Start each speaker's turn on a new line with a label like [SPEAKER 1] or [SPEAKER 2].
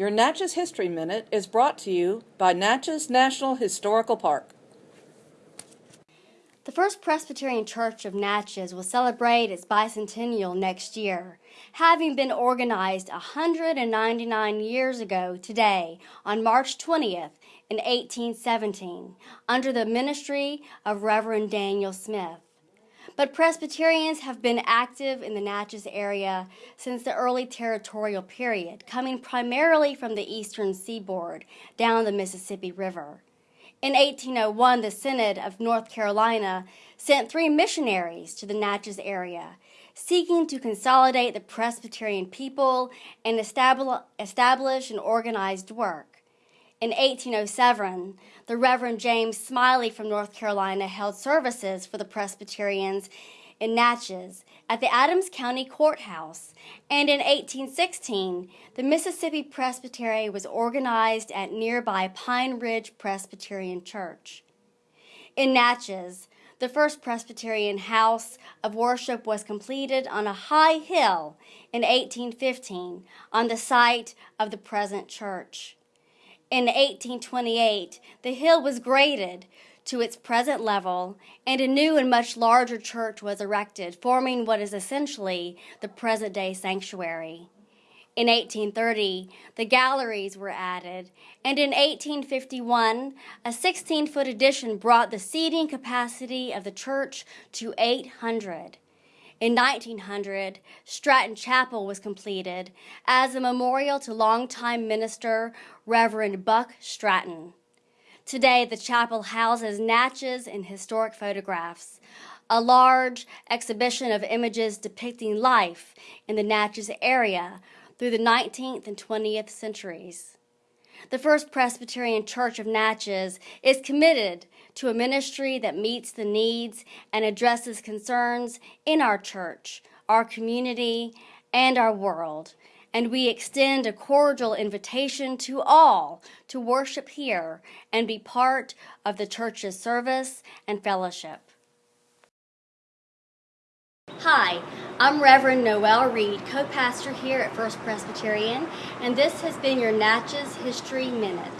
[SPEAKER 1] Your Natchez History Minute is brought to you by Natchez National Historical Park.
[SPEAKER 2] The First Presbyterian Church of Natchez will celebrate its bicentennial next year, having been organized 199 years ago today on March 20th in 1817 under the ministry of Reverend Daniel Smith. But Presbyterians have been active in the Natchez area since the early territorial period, coming primarily from the eastern seaboard down the Mississippi River. In 1801, the Synod of North Carolina sent three missionaries to the Natchez area, seeking to consolidate the Presbyterian people and establish an organized work. In 1807, the Reverend James Smylie from North Carolina held services for the Presbyterians in Natchez at the Adams County Courthouse, and in 1816, the Mississippi Presbytery was organized at nearby Pine Ridge Presbyterian Church. In Natchez, the first Presbyterian house of worship was completed on a high hill in 1815 on the site of the present church. In 1828, the hill was graded to its present level, and a new and much larger church was erected, forming what is essentially the present day sanctuary. In 1830, the galleries were added, and in 1851, a 16 foot addition brought the seating capacity of the church to 800. In 1900, Stratton Chapel was completed as a memorial to longtime minister Reverend Buck Stratton. Today, the chapel houses Natchez and historic photographs, a large exhibition of images depicting life in the Natchez area through the 19th and 20th centuries. The First Presbyterian Church of Natchez is committed to a ministry that meets the needs and addresses concerns in our church, our community, and our world and we extend a cordial invitation to all to worship here and be part of the church's service and fellowship. Hi, I'm Reverend Noel Reed, co pastor here at First Presbyterian, and this has been your Natchez History Minute.